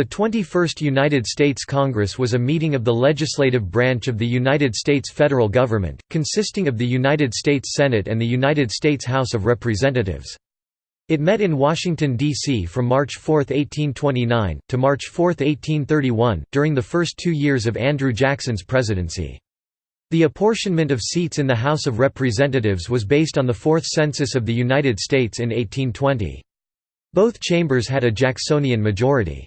The 21st United States Congress was a meeting of the legislative branch of the United States federal government, consisting of the United States Senate and the United States House of Representatives. It met in Washington, D.C. from March 4, 1829, to March 4, 1831, during the first two years of Andrew Jackson's presidency. The apportionment of seats in the House of Representatives was based on the Fourth Census of the United States in 1820. Both chambers had a Jacksonian majority.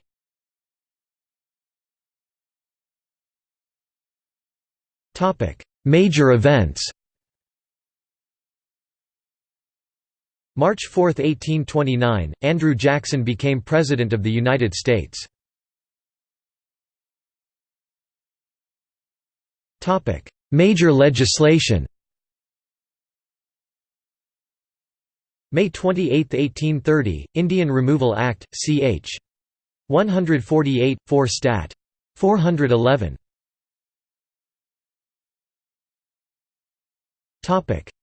Major events March 4, 1829, Andrew Jackson became President of the United States. Major legislation May 28, 1830, Indian Removal Act, ch. 148, 4 Stat. 411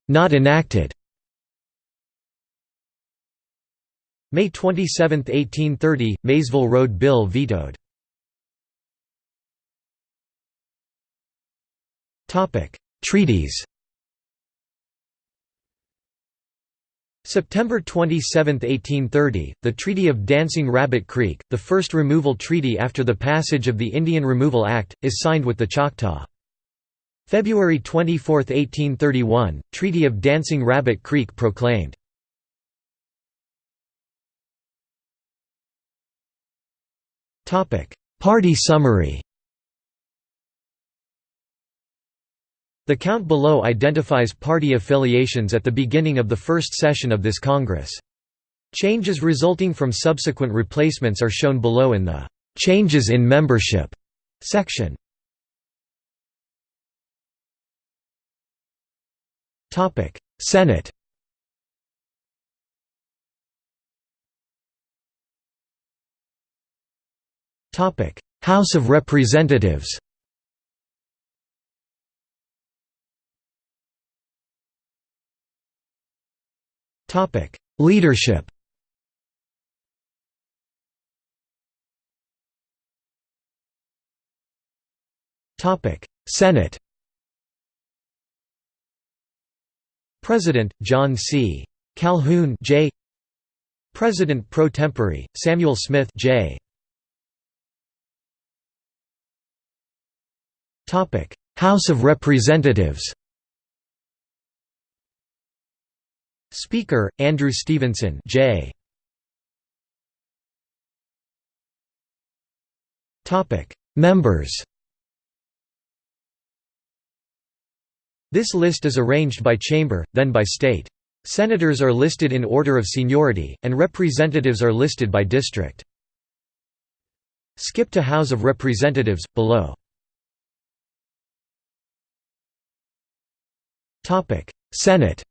Not enacted. May 27, 1830, Maysville Road Bill vetoed. Treaties. September 27, 1830, the Treaty of Dancing Rabbit Creek, the first removal treaty after the passage of the Indian Removal Act, is signed with the Choctaw. February 24, 1831, Treaty of Dancing Rabbit Creek proclaimed. Party summary The count below identifies party affiliations at the beginning of the first session of this Congress. Changes resulting from subsequent replacements are shown below in the "'Changes in Membership' section. Senate. Topic: House of Representatives. Topic: Leadership. Topic: Senate President, John C. Calhoun J. President pro tempore, Samuel Smith J. House of Representatives Speaker, Andrew Stevenson J. Members This list is arranged by chamber, then by state. Senators are listed in order of seniority, and representatives are listed by district. Skip to House of Representatives, below. Senate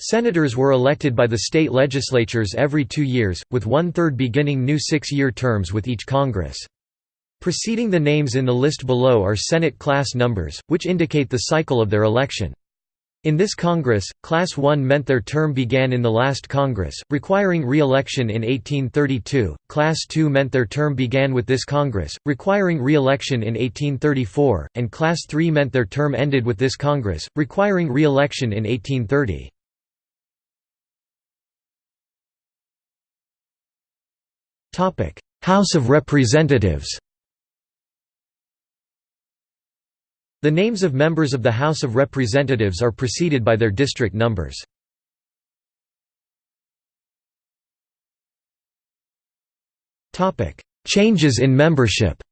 Senators were elected by the state legislatures every two years, with one-third beginning new six-year terms with each Congress. Preceding the names in the list below are Senate class numbers, which indicate the cycle of their election. In this Congress, Class 1 meant their term began in the last Congress, requiring re-election in 1832, Class 2 meant their term began with this Congress, requiring re-election in 1834, and Class 3 meant their term ended with this Congress, requiring re-election in 1830. House of Representatives The names of members of the House of Representatives are preceded by their district numbers. Changes in membership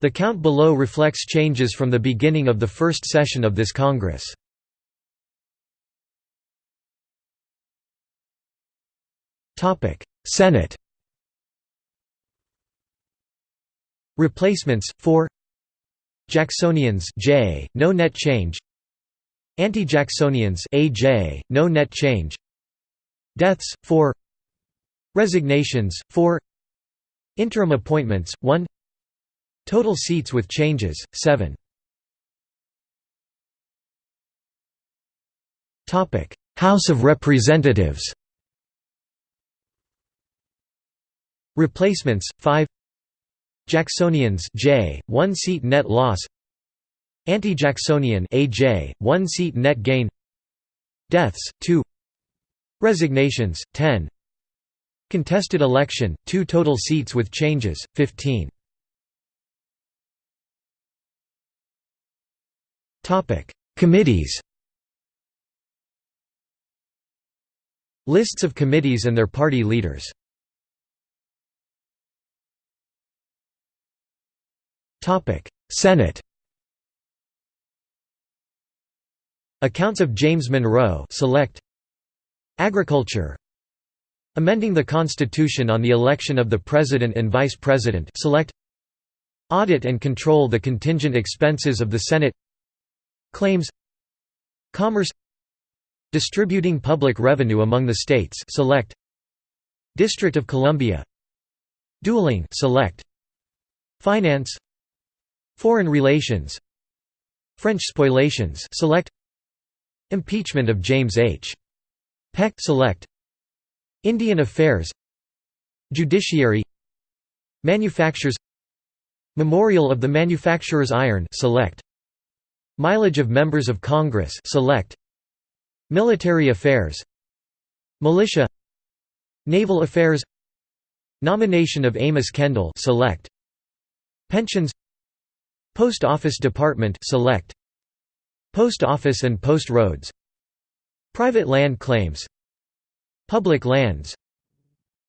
The count below reflects changes from the beginning of the first session of this Congress. Senate Replacements 4 Jacksonians J. No net change. Anti-Jacksonians AJ no net change. Deaths 4 Resignations 4 Interim appointments 1 Total seats with changes 7 Topic. House of Representatives. Replacements 5 Jacksonians J 1 seat net loss. Anti-Jacksonian AJ 1 seat net gain. Deaths 2 Resignations 10 Contested election 2 total seats with changes 15 Topic Committees. Lists of committees and their party leaders Senate Accounts of James Monroe select Agriculture. Amending the Constitution on the election of the President and Vice President select Audit and control the contingent expenses of the Senate. Claims Commerce Distributing public revenue among the states select District of Columbia. Dueling select Finance Foreign relations. French spoliations select. Impeachment of James H. Peck. Select. Indian Affairs. Judiciary. Manufactures. Memorial of the Manufacturers Iron. Select. Mileage of members of Congress. Select. Military affairs. Militia. Naval affairs. Nomination of Amos Kendall. Select. Pensions Post Office Department select. Post Office and Post Roads. Private land claims. Public lands.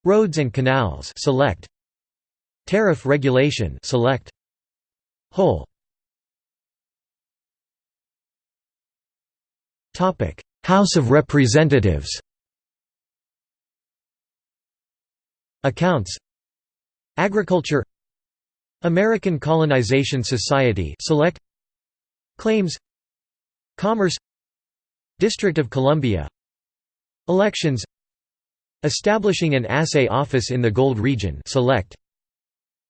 Roads and canals select. Tariff regulation select. Whole. Topic. House of Representatives. Accounts. Agriculture American Colonization Society Select Claims Commerce District of Columbia Elections Establishing an assay office in the Gold Region Select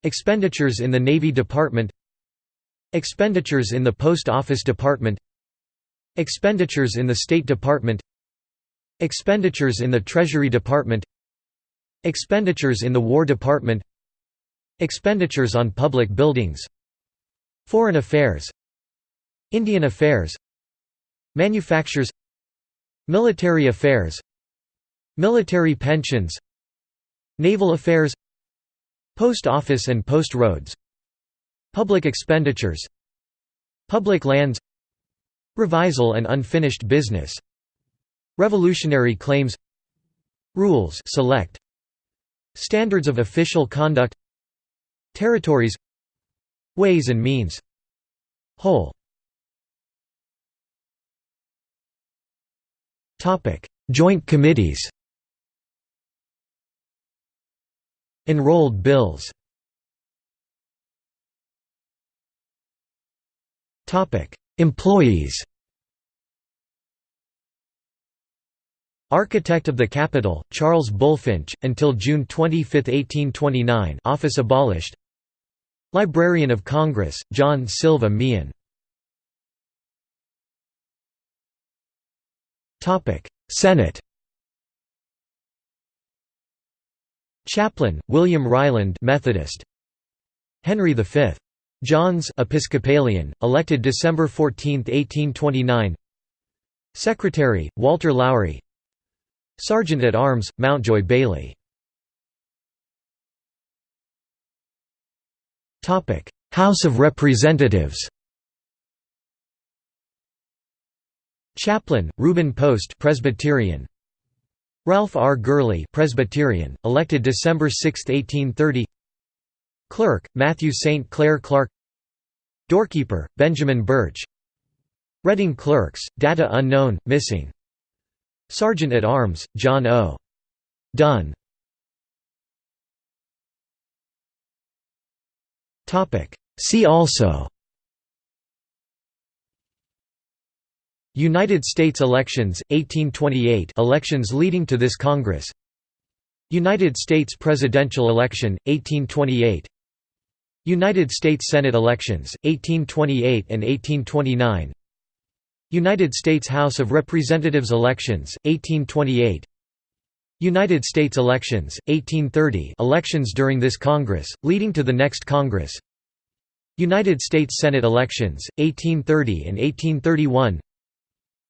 Expenditures in the Navy Department Expenditures in the Post Office Department Expenditures in the State Department Expenditures in the Treasury Department Expenditures in the War Department Expenditures on public buildings Foreign affairs Indian affairs Manufactures Military affairs Military pensions Naval affairs Post office and post roads Public expenditures Public lands Revisal and unfinished business Revolutionary claims Rules select Standards of official conduct Territories Ways and means. Whole. Joint committees. Enrolled bills. Employees. Architect of the Capitol, Charles Bulfinch, until June 25, 1829 office abolished Librarian of Congress, John Silva Meehan. Senate. Chaplain, William Ryland Methodist. Henry V. Johns Episcopalian, elected December 14, 1829 Secretary, Walter Lowrie. Sergeant at Arms, Mountjoy Bailey House of Representatives Chaplain, Reuben Post Presbyterian Ralph R. Gurley Presbyterian, elected December 6, 1830 Clerk, Matthew St. Clair Clark Doorkeeper, Benjamin Birch Reading Clerks, data unknown, missing Sergeant at Arms, John O. Dunn See also United States elections, 1828 elections leading to this Congress United States presidential election, 1828 United States Senate elections, 1828 and 1829 United States House of Representatives elections, 1828 United States elections, 1830 elections during this Congress, leading to the next Congress. United States Senate elections, 1830 and 1831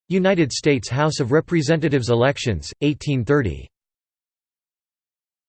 United States House of Representatives elections, 1830